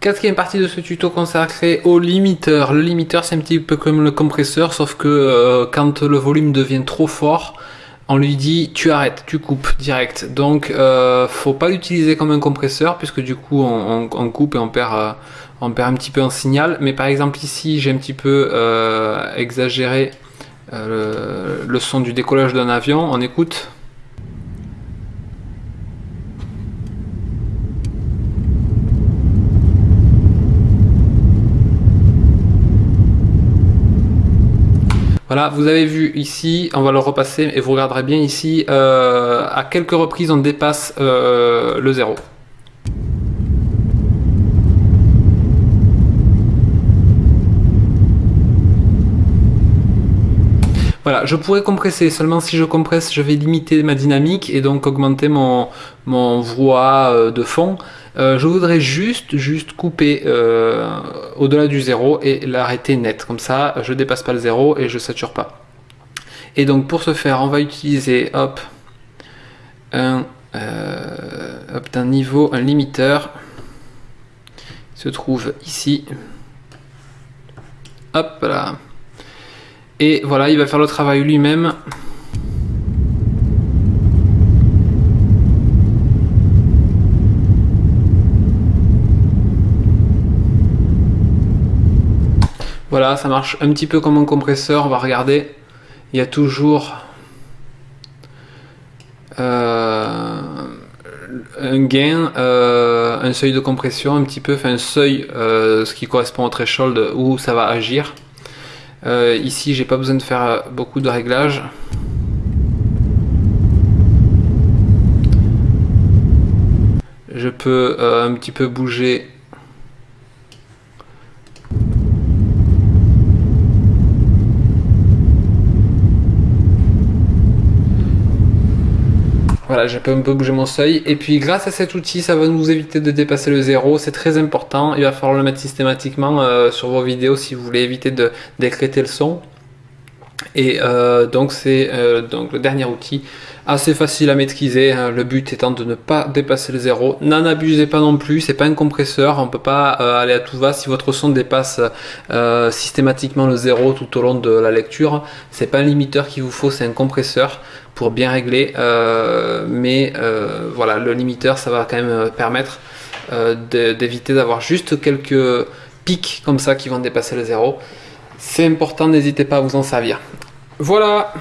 Quatrième partie de ce tuto consacré au limiteur. Le limiteur c'est un petit peu comme le compresseur sauf que euh, quand le volume devient trop fort, on lui dit tu arrêtes, tu coupes direct. Donc euh, faut pas l'utiliser comme un compresseur puisque du coup on, coupe et on perd, euh, on perd un petit peu en signal. Mais par exemple ici j'ai un petit peu exagéré le son du décollage d'un avion. On écoute. Voilà, vous avez vu ici, on va le repasser et vous regarderez bien ici, euh, à quelques reprises on dépasse euh, le zéro. Voilà, je pourrais compresser, seulement si je compresse, je vais limiter ma dynamique et donc augmenter mon, mon voix euh, de fond. Euh, je voudrais juste, juste couper euh, au-delà du zéro et l'arrêter net. Comme ça, je dépasse pas le zéro et je sature pas. Et donc pour ce faire, on va utiliser hop, un, un niveau, un limiteur. Se trouve ici. Hop là. Et voilà, il va faire le travail lui-même. Voilà, ça marche un petit peu comme un compresseur. On va regarder. Il y a toujours euh, un gain, euh, un seuil de compression, un petit peu, enfin un seuil, euh, ce qui correspond au threshold où ça va agir. Ici, j'ai pas besoin de faire beaucoup de réglages. Je peux un petit peu bouger Voilà, j'ai un peu bouger mon seuil. Et puis grâce à cet outil, ça va nous éviter de dépasser le zéro. C'est très important. Il va falloir le mettre systématiquement euh, sur vos vidéos si vous voulez éviter de décréter le son. Et euh, donc c'est euh, le dernier outil assez facile à maîtriser, hein. le but étant de ne pas dépasser le zéro. N'en abusez pas non plus, c'est pas un compresseur, on peut pas euh, aller à tout va. Si votre son dépasse systématiquement le zéro tout au long de la lecture, c'est pas un limiteur qu'il vous faut, c'est un compresseur pour bien régler. Mais voilà, le limiteur, ça va quand même permettre d'éviter d'avoir juste quelques pics comme ça qui vont dépasser le zéro. C'est important, n'hésitez pas à vous en servir. Voilà